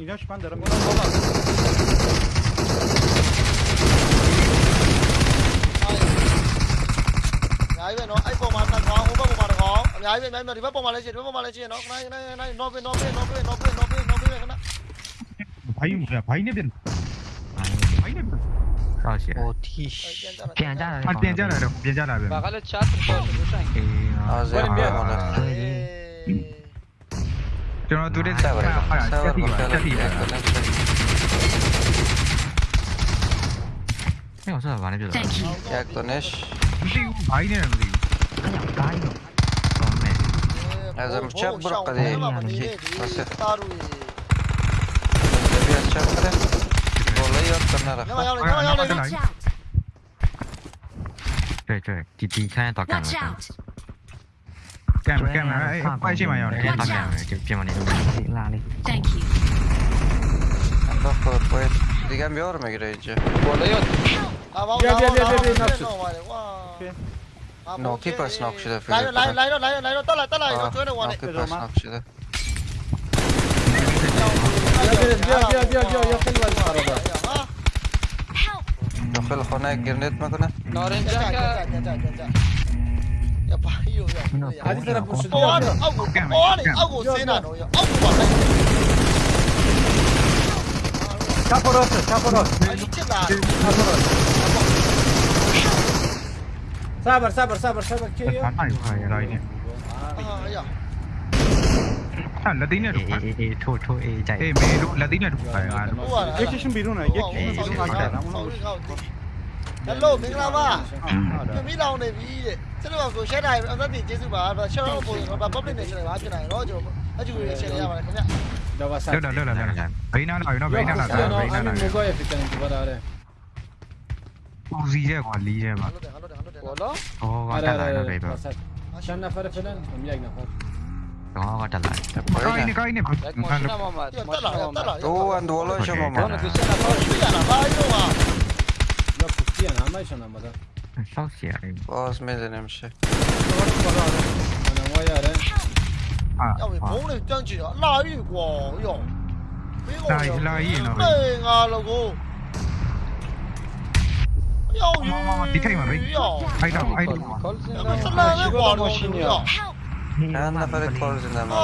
اینجاش من دارم اونم بابا ای بابا ما تا اون بابا ما Yo no sabar, sabar, Eh, usah mana juga. Ya, Tonesh. Ini yang beli. Kaino. Tome. Azam cep bro kade. Masih. Jadi cep kade. Boleh ya, karena rakha. Cuy, cuy. Cici saya tak kenal. Quédame, quédame. Qua insieme a York. Chiamali tu. Sì, l'ali. Thank you. Dopo poi ricambio orme gregge. Buono io. Via, via, via, via, via. No, keeper snock شده فکر کنم. لایرو لایرو لایرو طلع طلع اینا چونه وانه. keeper snock شده. بیا بیا بیا بیا یا خیلی ولی خرابه. داخل خونه گرنیت می‌کنه. نارنجا ရပါရောရအားဒီစရာပုရှိတော့အောက်ကိုအော်နေအောက်ကိုဆင်းတာတော့ရအောက်ကိုပါလိုက် Çaparosu, çaparos. Çaparos. Sabır, sabır, sabır, sabır. Geliyor. Hayır, hayır, hayır. Aha, ya. အဲ့လက်သိနဲ့တူပါအေးအေးထိုးထိုးအေးကြိုက်အေးမေတို့လက်သိနဲ့တူပါဟာ Reaction ပြီးတော့နော် reaction ပြီးတော့ငါကြာတာမဟုတ်ဘူး ဟယ်လိုမင်္ဂလာပါပြမိလောင်နေပြီတဲ့ကျွန်တော်ကို share တိုင်းအသက်တင်ကျေးဇူးပါဒါ share ဖို့ဘာ public နဲ့ share ပါဖြစ်နိုင်တော့ကျွန်တော်အကျူတွေ share ရပါတယ်ခင်ဗျတော့ပါဆက်လောက်လောက်လောက်လောက်ဘိန်းနာလာပြီနော်ဘိန်းနာလာတာဘိန်းနာလာမျိုးကိုရဖြစ်တယ်ပြောတာလေပူစီရဲ့ကွာလေးရဲ့ပါဘောလုံးဟောကတက်လာတယ်ပဲပါရှန်နဖရဖလန်မမြိုက်နော်တော့ကတက်လာတယ်။ကိုင်းနေကိုင်းနေဘာလဲ။တက်လာတက်လာ။တော့အန်ဒေါ်လို့ရှောင်းမှာ။ဘာလို့ဒီစက်ကတော့ရှိရလား။ဘာလို့ပါ။ 小心点。boss 没有那么说。哎呀，我们跑的，那玩意儿，哎呀，我们跑的，真是啊，拉雨过，哎呦，拉雨拉雨了没啊，老公，有雨，有雨哦，哎，大哥，哎，大哥，这哪来的黄龙信呀？哎，那他得跑着呢嘛。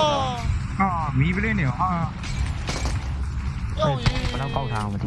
啊，咪不灵啊。对，不然搞啥嘛的。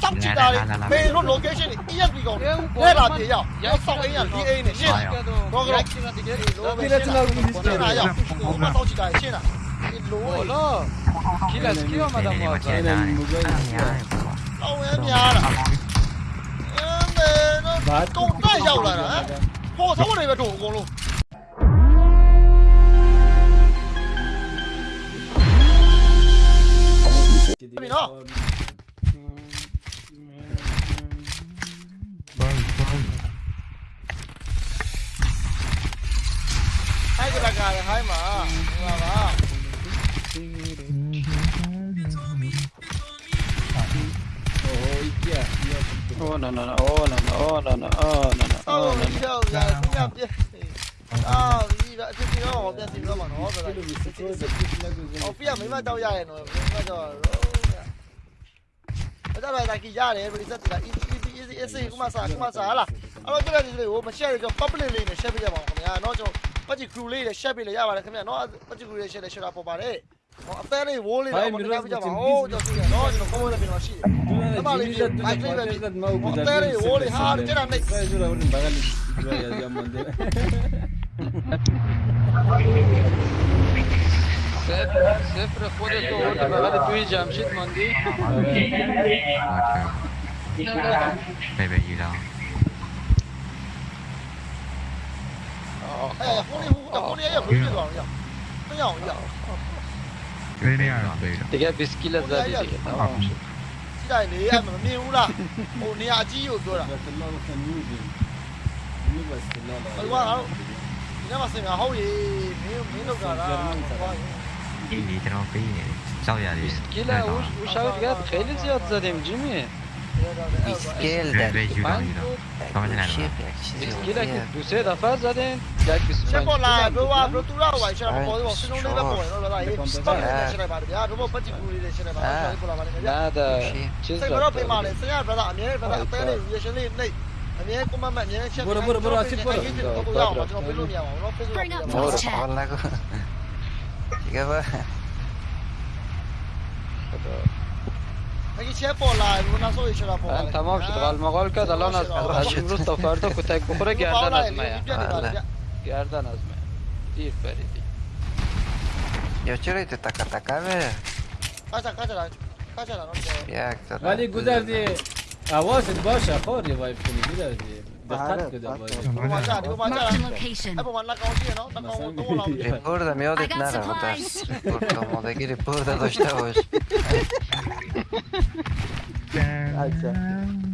tam chỉ ta đi mê luôn location đi yên bị gọn thế là thế nhau nó xong ấy nhỉ đi ấy này xin có cái đó đi lên trên nào cũng đi trên này nhỉ không mà tao chỉ ta xin à lố lơ khi là khi mà tao mở cái này một cái tao em nhà là mê nó công tay nhau là đó 我操！我那边中过了。Terminou? Vai, vai. Hai devagar, vai, mano. Vai lá. Oh no no no oh no no oh no no oh no no oh no no oh အစီအစဉ်တော့ပြန်စီတော့မှာနော်ဗျာ။အော်ဖီကမိမတောက်ရရဲ့နော်။မိမတော့။ဒါကြပါတာကြီးရတယ်ပြိစက်တာ easy easy easy ကုမစားကုမစားဟာလား။အဲ့တော့ကြည့်ရတယ်ကိုမရှက်ရကြ public လေးနဲ့ share ပေးကြပါဦးခင်ဗျာ။နော်ကျွန်တော်ပချီ crew လေးနဲ့ share ပေးလို့ရပါတယ်ခင်ဗျာ။နော်ပချီ crew လေး share လေး share ပေါ်ပါတယ်။ဟောအသေးလေးဝိုးလေးတော့မတရားပြကြပါဘူးကျွန်တော်ပြရတော့ကျွန်တော်ကောင်းရတဲ့ပြင်တော့ရှိတယ်အမလေးပြမိုက်လေးပဲအသေးလေးဝိုးလေးဟာကျန်တာမိတ်ဆယ်ကျူလာဝင်ဘာကလေးရရမန်တယ် صفر خودتو آوردی بغل توی جمشید ماندی بی بگیرم 哎，红林红林也回去了呀，不要不要。တကယ် biscuit လက်စားကြည့်တယ်ဟုတ်ရှိတိုင်းနေရမမြင်ဘူးလားဟိုနေရာကြီးကိုပြောတာဘယ်လိုကနေနေလဲဘယ်လို 那么深啊，好耶，没有没那个啦。İyi trafiği çal yani. Üsküle uş uşağı gel hayli ziyat zaten Jimmy. İskil de. İskil ki bu se defa zaten gel biz. Şey bola bu var bu tura var şey ama koyu olsun onu da da iyi pistan ne şey var ya bu pati ne şey var. Ne ya brada ne. برو برو برو آسیب برو برو برو برو دیگه برو مگه چه پولای رو نسوی چرا پولای تمام شد قال مقال کرد الان از امروز تا فردا کتک بخوره گردن از من گردن از من دیر فریدی یا چرا ایت تکا تکا بره کجا کجا کجا ولی گذردی حواست باشه خور ریوایو کنی بیدار دقت کده باشه ریپورد هم یادت نره درس ریپورد آمادگی ریپورد داشته باش.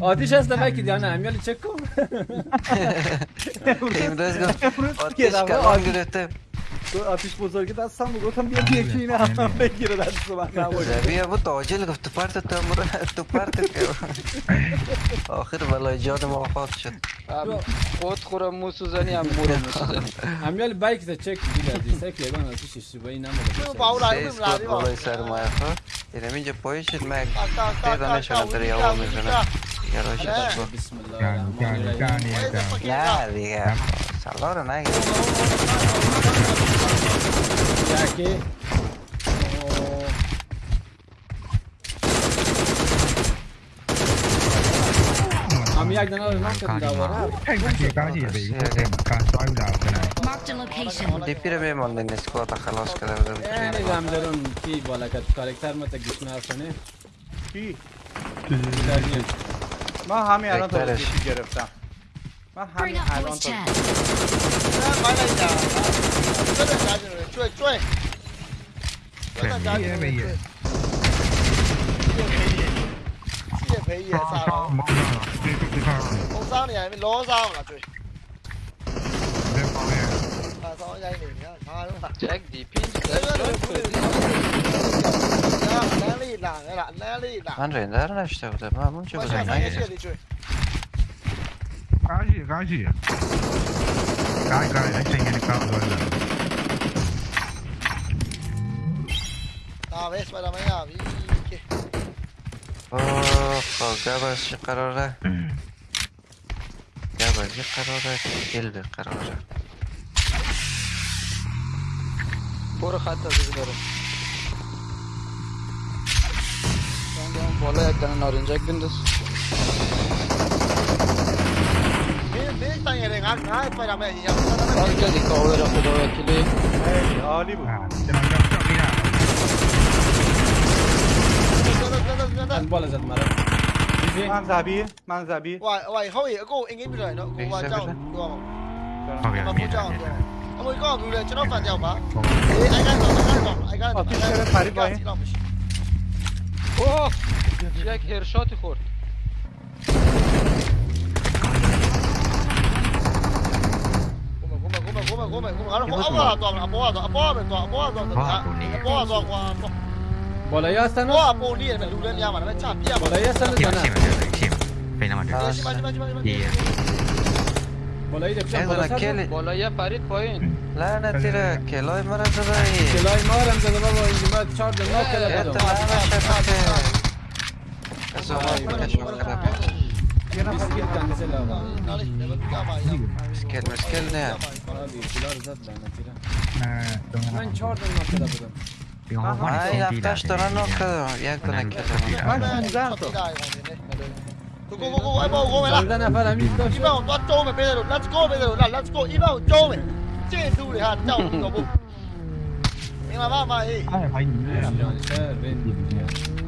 آتیش هست نمکی دیانه همیالی چک کن. امروز گفت آتیش کلان گرفته. تو آتیش بزرگی دستم رو گفتم بیا یکی اینا هم بگیره دست من نباشه بیا بود آجل گفت تو پرت تو تو پرت آخر بلای جان ما خاص شد خود خورم مو سوزنی هم مورم مو سوزنی همیال بایک تا چک دیل از سک لیبان آتیش اشتباهی نموده باور علیکم لاری بالای سر ما خو اینم چه پایش مگ دیدن نشانه در یاو می‌زنه یاروش بسم الله الرحمن الرحیم نه دیگه سلام نگیر aquí. Oh. A mí hay nada de más que andaba. دیپیر به من دن اسکوات خلاص کردم. یعنی دام درون کی بالا کت کارکتر مت گیش نرسنه. کی؟ ما همین الان تو گرفتم. มาหันหายลองตัวมาเลยจ้าช่วยจ้าช่วยช่วยช่วยจ้าช่วยไม่เยอะ谢培也杀了，红烧你还没罗烧了，对。啊，烧一下你，你看他弄的。Jack DP，nerede lan nerede lan nerede lan? Lan render işte bu da. Ben bunu çok uzaktan geçiyorum. Kaži, kaži. Kaži, kaži, neće nje nikam zorila. Tamam, ves para amanhã, vique. Opa, gabaşı karara. Gabaşı karara, geldi karara. Boru hatta bizlere. Ben de bola yaktan arınacak gündüz. نیستن یه هر دیگه من بالا من زبی من زبی وای وای خوی گو اینگی بیرون نو گو با جاو گو ما بود جاو اما این چرا با ای اگر تو اگر تو اگر تو اگر تو اگر ごめんごめんごめんあのアポはとアポはとアポはとアポはとアポはとアポはと بالای هستن آه پولی من لوله میام من چم بیا بالای هستن زنا کیم بین ما بالای دپشم بالا بالای فرید پایین لعنت تیره کلای مرا زده ای کلای ما رم زده کلا بدم مسكين مسكين لا من شورد كذا بدل ما يعرفش ترى انه كذا يقدر كذا انا انزعته Go, go, go, go, Ibo, go, la. Dana para mí, go. Ibo, tú atome, Pedro. Let's go, Pedro. La, let's go. Ibo, tome. Che, du, le hat, chao, go, go. Mira, va, va, eh. Ah, vai, mira. Ser, ven.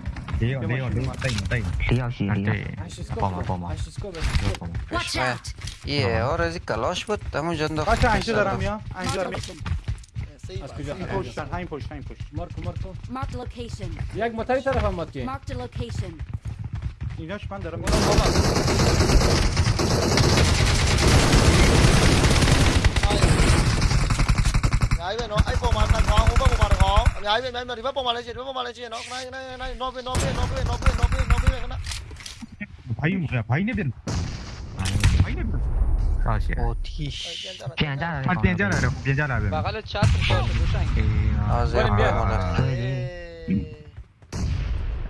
یه اونایی اونم تنگ تنگ 2 عاشق لیلی با ما با ما ای اور کلاش بود اما جنده ها عاشق این پشت ها پشت ها پشت مارکو مارکو یک متری طرفم بود کی اینا شبان دارم ấy bên bên mà đi vấp bom mà lên trên vấp bom mà lên trên nó này này này nó bên nó bên nó bên nó bên nó bên nó bên nó भाई मुझे भाई ने बिन भाई ने बिन क्या किया ओ थी क्या जा रहा à क्या जा रहा है क्या जा रहा है बगल चार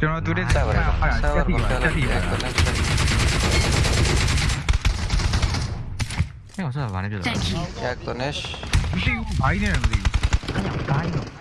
चलो तू रे सावर सावर क्या हो रहा है भाई ने बिन क्या भाई ने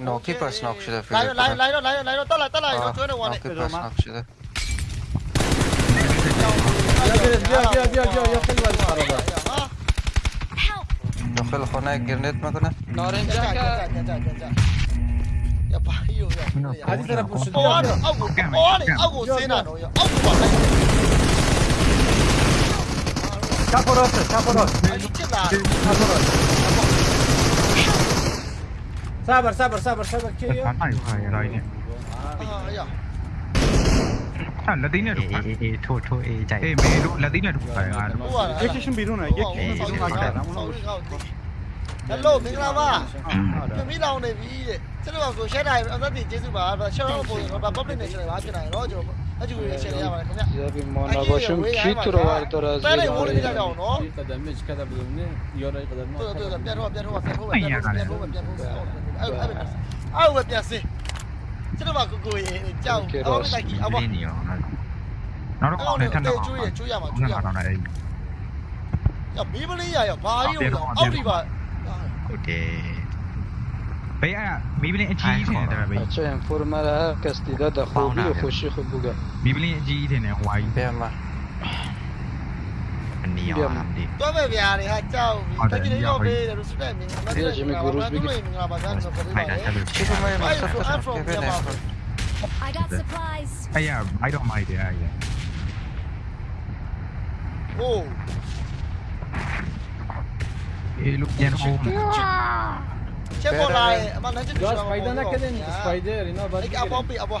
No, keepers knock شده لایرو لایرو لایرو لایرو طلع طلع اینا تو نه وانه keepers knock شده بیا بیا بیا بیا یا خیلی ولی خرابه داخل خانه گرنیت میکنه نارنجا يا بحيو يا عادي ترى بوش اواني اوو اواني اوو سينانو يا اوو كابوروس كابوروس كابوروس صبر صبر صبر صبر كيو هاي هاي رايني اه يا အဲ့လက်သိန်းနဲ့တူပါအေးအေးထိုးထိုးအေးကြိုက်အေးမေတို့လက်သိန်းနဲ့တူပါငါတို့ဟုတ်ပါတယ် action ပြီးတော့နေ action ပြီးတော့နေတာမဟုတ်ဘူး hello မင်္ဂလာပါပြမိလောင်နေပြီတဲ့ကျွန်တော်ကို share တိုင်းအသက်တင်ကျေးဇူးပါဒါ share တော့ပုံပါ public နဲ့ share ပါဖြစ်နိုင်တော့ကျွန်တော်အကျူရ share ရပါတယ်ခင်ဗျာ я би мона бошим хитровар то раз я говорю когда меч когда был мне я рай когда ну то то пятого пятого пятого пятого пятого အဲ့အဲ့အဲ့ဝပြစီကျွန်တော်ကကိုကိုကြောက်အော်လိုက်ကြီးအမနောက်တော့နဲ့ထပ်တော့ကျွေးရကျွေးရမှာကျွေးရမှာရမီးမလေးရရဘာကြီးလို့အောက်ဒီပါဟုတ်တယ်ဘယ်အမီးမလေးအကြီးထင်တယ်ဗျာချင်ဖော်မာကစတီဒါဒခူဘီခူရှိခူဘူကမီးမလေးအကြီးထင်တယ်ဟွာကြီးဘယ်မှာ Armenia hamdi. تو ببیاری حتی بگیری به روسی بمین. من دیگه می گروز بگیر. I got supplies. Hey, yeah, I don't mind it. Yeah, yeah. Oh. Hey, look, yeah, oh. چه بالای من هنچه دوست دارم. گاز پیدا نکردین اسپایدر اینا بعد. اگه ابا بی ابا.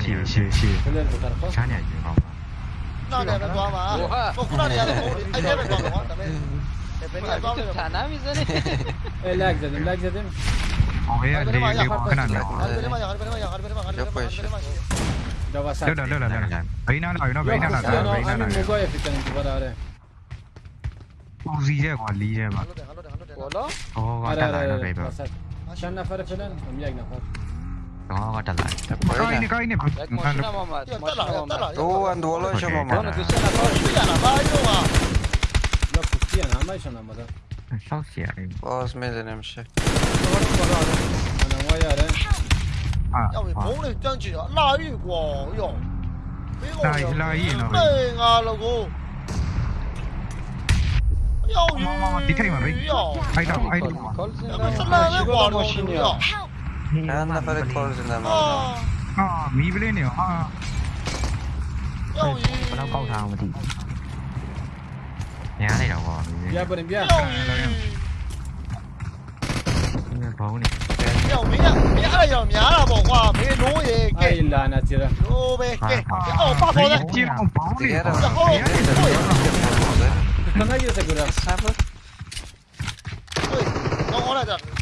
실, 실, 실. 샤냐, 이거. لك زدم لك زدم هو اللي يكون عندك لا لا لا لا بعين انا بعين انا بعين انا بعين انا وزيجة قليجة ما والله أوه قاعد على هنا بيبقى عشان نفر فلان ومية نفر 我的来。我的来你看看多多了小了你 那发的炮是哪门啊？啊，迷不灵的啊！哎，我来搞他嘛的。你还来搞我？别不能别。哎呦！娘炮呢？别了，别了，别了，要别了，我啊没路耶！给。哎呀，那接着。路呗，给。啊，我发炮的。几炮？几炮？这好，好，好。刚才又在干啥子？对，弄我来着。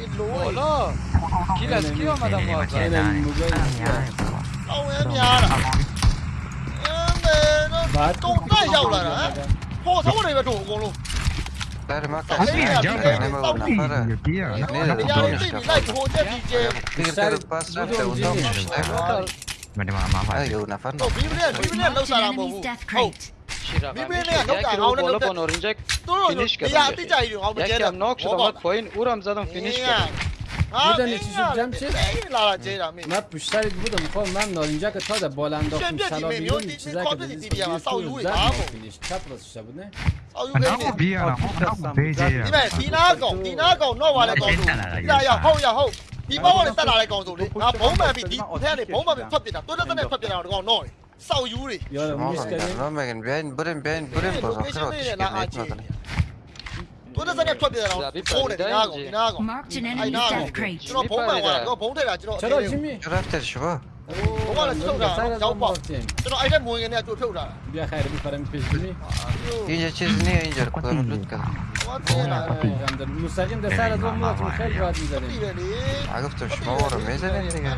လာရောက်ဟိုမှာစောင့်ကြည့်တာရှင်းလာဒီလိုပဲ Hola. Kila skill madam နေမ was. ချင်တာညား အောင်ရများတာအမေတို့တုံတက်ရောက်လာတာဟိုဆုံးနေပဲတို့အကုန်လုံး Där är Mackan. Alltså, Nej, jag- men jag- vad fan är det? ကြည့်ရ Nej, ဒီ det နေ är ရာလေး inte သိ dåligt. လိုက်ဟိုတက်ဒီကျဲ Ligger det upp pass efter och de မဒီမှာအမှားပါ Nej, jo, när fan ဟိုဘီဘလေးဘီဘလေးလော Shira. Birbirine yakın kanka. Avuna nokta. Bolapon oynayacak. Doğru Finish kadar. Ya atacak yürü. Avuna geri. Ya nok şu da koyun. Uram zaten finish kadar. Buradan içeceğim şey. Ne yapmışlar bu da mukol lan olunca kadar da bolanda okmuş salabildim çizer kadar izliyor. Çapraz işte bu ne? Anamo bir ara, anamo beje ya. Değil mi? Dina gong, dina gong, no var gong. Ya ya, hou ya hou. ဒီဘောကလည်းတက်လာတဲ့ကောင်ဆိုလေငါဘုံမှန်ပြီးဒီထဲကနေဘုံမှန်ပြီးဖတ်ပြတာတိုးတက်တဲ့ဖတ်ပြတာတော့ကောင်တော့ sau yuri. Yo no miskanı. No megan ben birim ben birim bozan. Bu da zaten çok bir adam. Kore ne hago ne hago. Ay ne hago. Şuna bomba var. Yo bomba da şuna. Çara Jimmy. Draft et şu var. Bomba da çok da. Çok bak. Şuna ayda bu yine çok çok da. Bir hayır bir param peşini. İnce çizini ince kullanıp lütfen. مستقيم ده سهل ده مطلوب خير بعد ميزانية عرفت مش مور ميزانية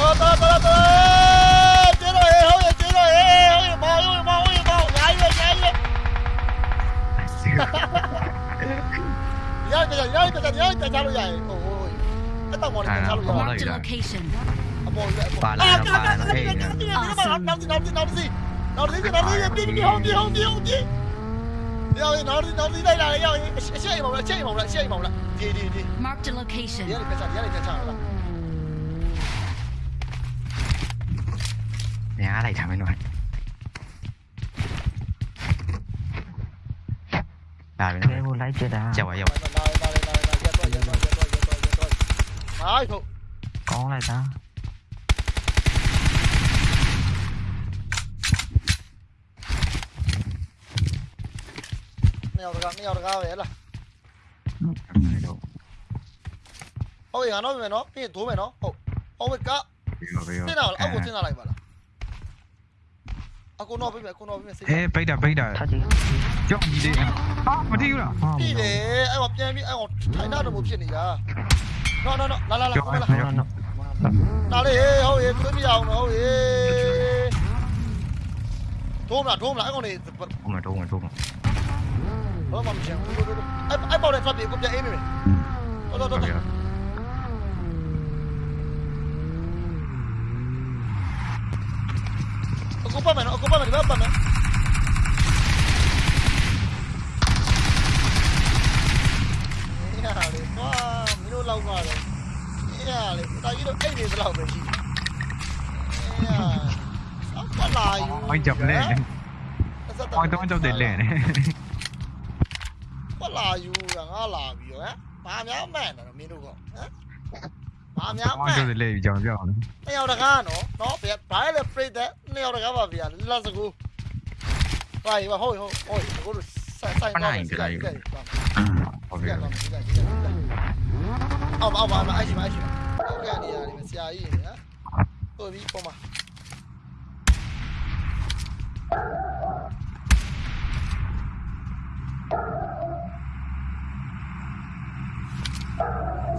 Tới tới tới tới Chiến ơi hữu vậy chiến ơi Hữu vậy mau hữu vậy mau hữu vậy mau Nhảy vậy nhảy vậy Nhảy bây giờ nhảy bây giờ nhảy Tại sao bây giờ Ôi Cái tao ngồi tại sao bây giờ Bà là nó bà là thế Nóng gì nóng gì nóng gì Nóng gì nóng gì Đi đi không đi không đi không đi Đi. đâu đi nó đi nó đi đây là đi đâu Chạy mỏng lại chạy mỏng lại chạy mỏng lại Đi đi đi. Mark the location. Đi ഞാനായിട്ടാണ് À, mình đang lấy chết à. Chào bà dòng. Con này ta. Nèo được không? Nèo được không? Vậy là. Không gì nó mày nó, cái thủ mày nó. Ô, ô mày cá. Thế nào là ông thế nào lại vậy? 아고노아비메 아고노아비메 에 베이다 베이다 chọn gì đi à ờ, mà thiêu nào đi anh học cho em anh học thấy nó được một chuyện này à nó nó nó là là là nó là nó đi hôi cứ đi vào nó hôi thôm là thôm lại con này thôm là thôm là thôm đó mà mình xem. Anh anh bảo này. Phát biểu cũng vậy em rồi đó đó ocúpame, no, ocúpame, ocúpame. Nhà để có mấy đôi lâu mà rồi. Nhà để tao ít đôi ấy để lâu rồi. Nhà, sao quá lại. Anh chậm lên. Anh tôi anh chậm để lên. Quá lại rồi, ngã lại rồi á. Ba mẹ mẹ nó miêu được không? ဘာများမှအိုန်င်းကြောက်တယ်လဲကြောက်ကြောက်နှစ်ယောက်တကားနော်နော်ဗျာဘာလဲပြိတ်တဲ့နှစ်ယောက်တကားပါဗျာလက်စကူဘာဟိုဟုတ်ဟုတ်ဟုတ်ကိုတို့ဆိုင်ဆိုင်တော့ဟုတ်ဒီပြီကတော့ဒီကဒီကအော်အော်အော်အဲ့ရှိမအဲ့ရှိမအဲ့ကနေရတယ်ဆရာကြီးနော်ဟုတ်ပြီပေါ်မှာ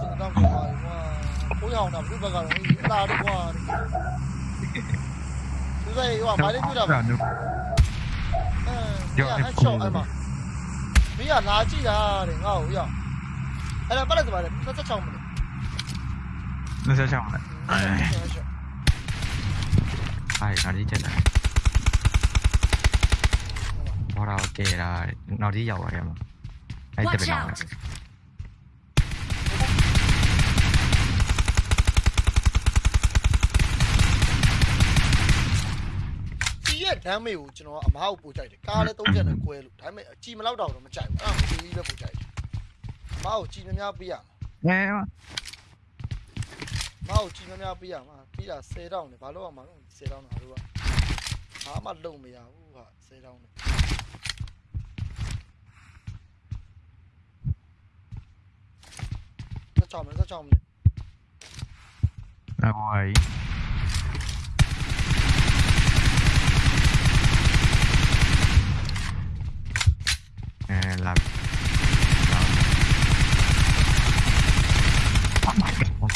ကျွန်တော်တော့ကွာကိုရ အောင်တာဘုဘကတော့အလားတော့ကွာသူစိတ်ဟိုမိုင်းလေးပြတာဒါနုအဲဟဲ့ရှော့အဲ့မှာမင်းကလာကြည့်တာတဲ့ငါ့ကိုရအဲ့ဒါပတ်လိုက်သမားလေ26မိနစ်နှစ်ဆက်ချောင်းလဲအဲ့နောက်ဒီချက်လာဘောရာကဲတာနောက်ဒီရောက်ရတယ်မှာအဲ့တ Watch ပင်းတော့ ဒီရဲ့ဒမ်းမေကိုကျွန်တော်ကအမားကိုပို့ကြိုက်တယ်ကားလည်းသုံးချက်နဲ့ကွဲလို့ဒါပေမဲ့အကြည်မလောက်တော့တော့မကြိုက်ဘူးအဲ့ဒါကိုကြီးပဲပို့ကြိုက်တယ်အမားကိုကြည်များများပေးရမှာအဲအမားကိုကြည်များများပေးရမှာပြီးတာ10တောင်းနဲ့ဘာလို့ရမှာလဲ10တောင်းတာတို့ကဘာမှလုံမရဘူးဟာ10တောင်းနဲ့ဆက်ချောင်းမယ်ဆက်ချောင်းမယ်အဘွားကြီး làm.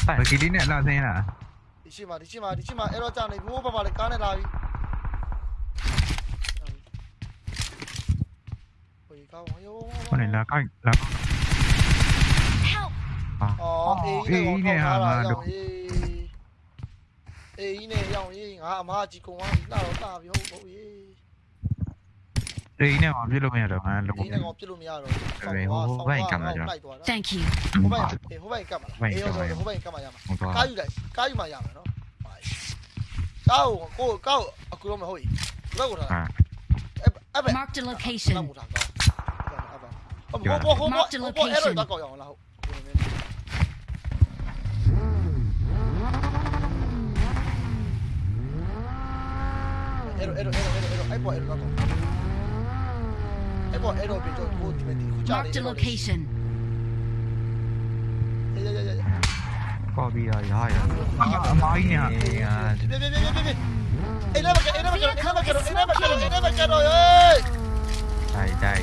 Tại cái đi nè là thế à đi chim mà đi chim mà đi chim mà lo chàng này ngủ bà bà này cá này là con này là cá. là à ý này là được. ý nè là gì? À mà chỉ cùng anh nào ta bị hụt bụi အေးနဲ့ရောင်ရေးငါအမကြီးကုံသွားပြီလာတော့တာပြီဟုတ်ဟုတ်ရေး အေးနဲ့မပြလို့မရတော့ငါလုံး ဒီနဲ့ကောင်ပြစ်လို့မရတော့လိုက်သွားတာ Thank you. ဟိုဘက်ဟိုဘက်ကတ်မှာအေးဟိုဘက်ကတ်မှာရမှာ ဟိုတော့ ကားယူလိုက်ကားယူမှရမယ်နော်ကားကိုကိုကားအခုတော့မဟုတ်ဘူးဘက်ကိုထားအဲ့ဘက် Marked a location. လောက်ထားကောအဲ့ဘက်ဟိုဘောဟိုဘောဟိုဘောအဲ့တော့ကောက်ရအောင်လားဟုတ်အဲ့တော့အဲ့တော့အဲ့တော့အဲ့ပေါ်အဲ့တော့ကောက်အဲ့ပေါ်အဲ့တော့ပြီးတော့ eko ero beto ko timeti kuchari marked a location. Có bị rồi rồi nói nha Ê, nó bắt nó bắt nó bắt nó bắt nó bắt rồi ơi đây đây.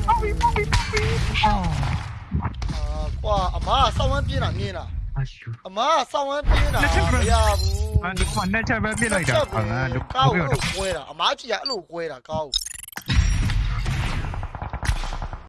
Wow ama sao vẫn biết là nghe nè ama sao vẫn biết là ya bu anh được khoản nên chơi vẫn biết rồi đó anh được. quên rồi ama chỉ là lũ quên là cao